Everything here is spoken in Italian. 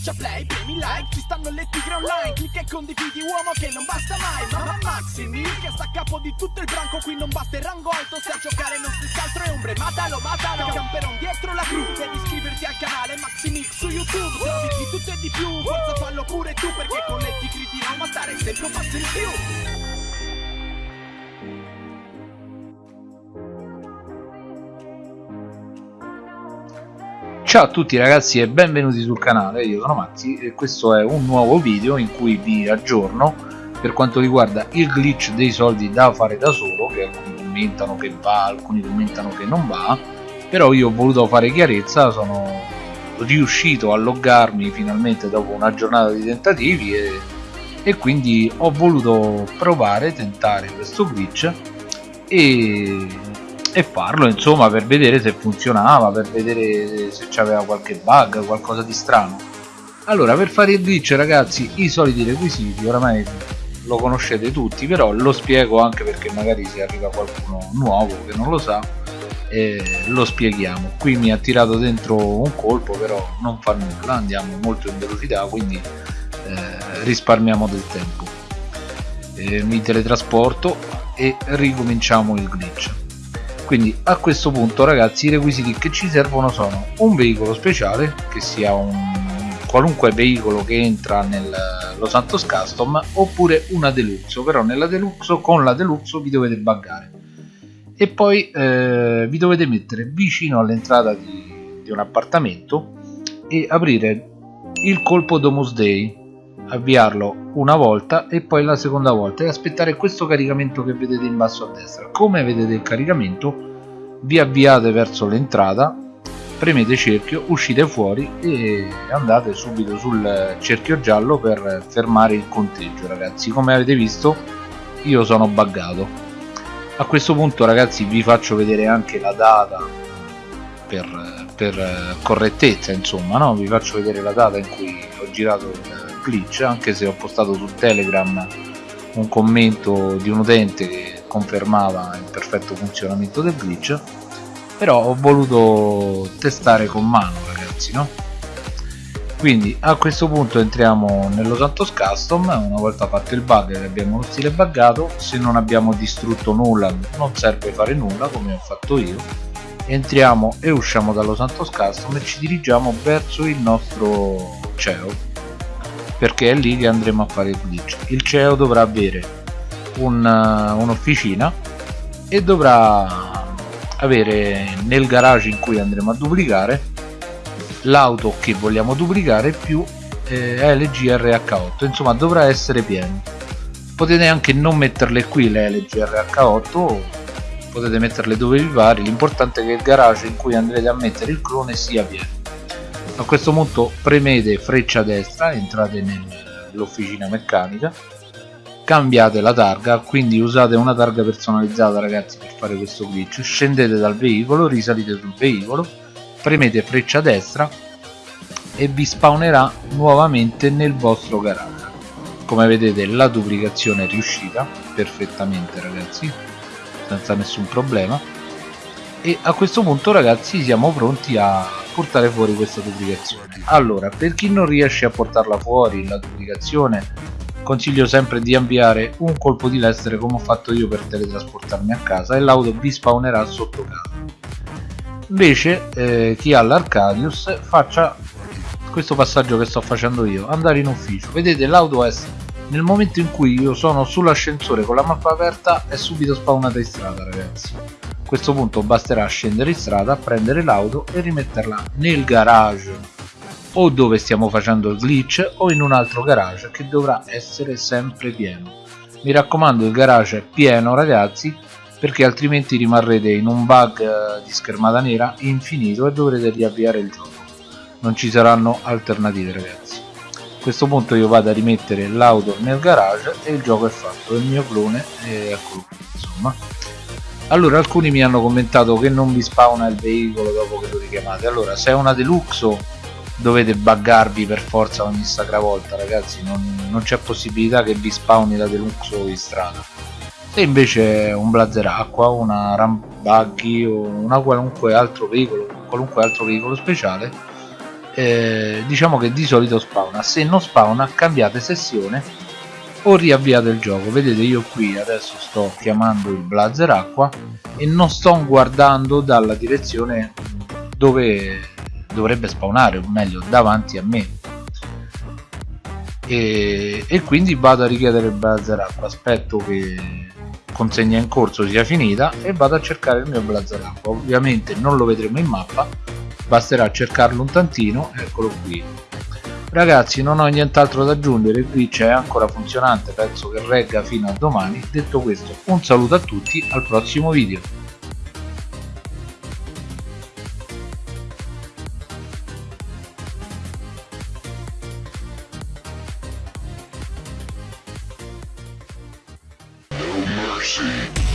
Schiaccia play, premi like, ci stanno le tigre online Clicca e condividi uomo che non basta mai Mamma Maximi che sta a capo di tutto il branco Qui non basta il rango alto, se a giocare non si altro è ombre Matalo, matalo, camperon dietro la cru Devi iscriverti al canale Maximix su YouTube Trovi di tutto e di più, forza fallo pure tu Perché con le tigre di Roma stare sempre un passo in più Ciao a tutti ragazzi e benvenuti sul canale, io sono Mazzi e questo è un nuovo video in cui vi aggiorno per quanto riguarda il glitch dei soldi da fare da solo che alcuni commentano che va, alcuni commentano che non va però io ho voluto fare chiarezza, sono riuscito a loggarmi finalmente dopo una giornata di tentativi e, e quindi ho voluto provare, tentare questo glitch e e farlo insomma per vedere se funzionava per vedere se c'aveva qualche bug qualcosa di strano. Allora per fare il glitch ragazzi i soliti requisiti oramai lo conoscete tutti però lo spiego anche perché magari se arriva qualcuno nuovo che non lo sa eh, lo spieghiamo. Qui mi ha tirato dentro un colpo però non fa nulla andiamo molto in velocità quindi eh, risparmiamo del tempo. Eh, mi teletrasporto e ricominciamo il glitch quindi a questo punto ragazzi i requisiti che ci servono sono un veicolo speciale che sia un qualunque veicolo che entra nel Los Santos Custom oppure una deluxe però nella deluxe con la deluxe vi dovete buggare. E poi eh, vi dovete mettere vicino all'entrata di, di un appartamento e aprire il colpo Domus Day avviarlo una volta e poi la seconda volta e aspettare questo caricamento che vedete in basso a destra. Come vedete il caricamento vi avviate verso l'entrata premete cerchio uscite fuori e andate subito sul cerchio giallo per fermare il conteggio ragazzi. Come avete visto io sono buggato. A questo punto ragazzi vi faccio vedere anche la data per, per correttezza insomma no? vi faccio vedere la data in cui ho girato il glitch anche se ho postato su telegram un commento di un utente che confermava il perfetto funzionamento del glitch però ho voluto testare con mano ragazzi no? quindi a questo punto entriamo nello Santos Custom. Una volta fatto il bug che abbiamo lo stile buggato. Se non abbiamo distrutto nulla non serve fare nulla come ho fatto io. Entriamo e usciamo dallo Santos Custom e ci dirigiamo verso il nostro CEO perché è lì che andremo a fare il glitch il CEO dovrà avere uh, un'officina un e dovrà avere nel garage in cui andremo a duplicare l'auto che vogliamo duplicare più eh, LG RH8 insomma dovrà essere pieno. Potete anche non metterle qui le LG RH8 potete metterle dove vi pare. L'importante è che il garage in cui andrete a mettere il clone sia pieno a questo punto premete freccia destra entrate nell'officina meccanica cambiate la targa quindi usate una targa personalizzata ragazzi per fare questo glitch. Scendete dal veicolo risalite sul veicolo premete freccia destra e vi spawnerà nuovamente nel vostro garage. Come vedete la duplicazione è riuscita perfettamente ragazzi senza nessun problema. E a questo punto ragazzi siamo pronti a portare fuori questa duplicazione. Allora per chi non riesce a portarla fuori la duplicazione consiglio sempre di avviare un colpo di lestere come ho fatto io per teletrasportarmi a casa e l'auto vi spawnerà sotto casa. Invece eh, chi ha l'Arcadius faccia questo passaggio che sto facendo io andare in ufficio. Vedete l'auto è nel momento in cui io sono sull'ascensore con la mappa aperta è subito spawnata in strada ragazzi questo punto basterà scendere in strada, prendere l'auto e rimetterla nel garage. O dove stiamo facendo il glitch o in un altro garage che dovrà essere sempre pieno. Mi raccomando il garage è pieno ragazzi perché altrimenti rimarrete in un bug eh, di schermata nera infinito e dovrete riavviare il gioco. Non ci saranno alternative ragazzi. A questo punto io vado a rimettere l'auto nel garage e il gioco è fatto. Il mio clone è eccolo insomma allora alcuni mi hanno commentato che non vi spawna il veicolo dopo che lo richiamate. Allora se è una deluxe dovete buggarvi per forza ogni sacra volta ragazzi. Non, non c'è possibilità che vi spawni la deluxe in strada. Se invece è un blazer acqua una ram buggy o una qualunque altro veicolo qualunque altro veicolo speciale eh, diciamo che di solito spawna. Se non spawna cambiate sessione o riavviate il gioco. Vedete io qui adesso sto chiamando il blazer acqua e non sto guardando dalla direzione dove dovrebbe spawnare o meglio davanti a me. E, e quindi vado a richiedere il blazer acqua. Aspetto che consegna in corso sia finita e vado a cercare il mio blazer acqua. Ovviamente non lo vedremo in mappa basterà cercarlo un tantino eccolo qui ragazzi non ho nient'altro da aggiungere il glitch è ancora funzionante penso che regga fino a domani detto questo un saluto a tutti al prossimo video mercy.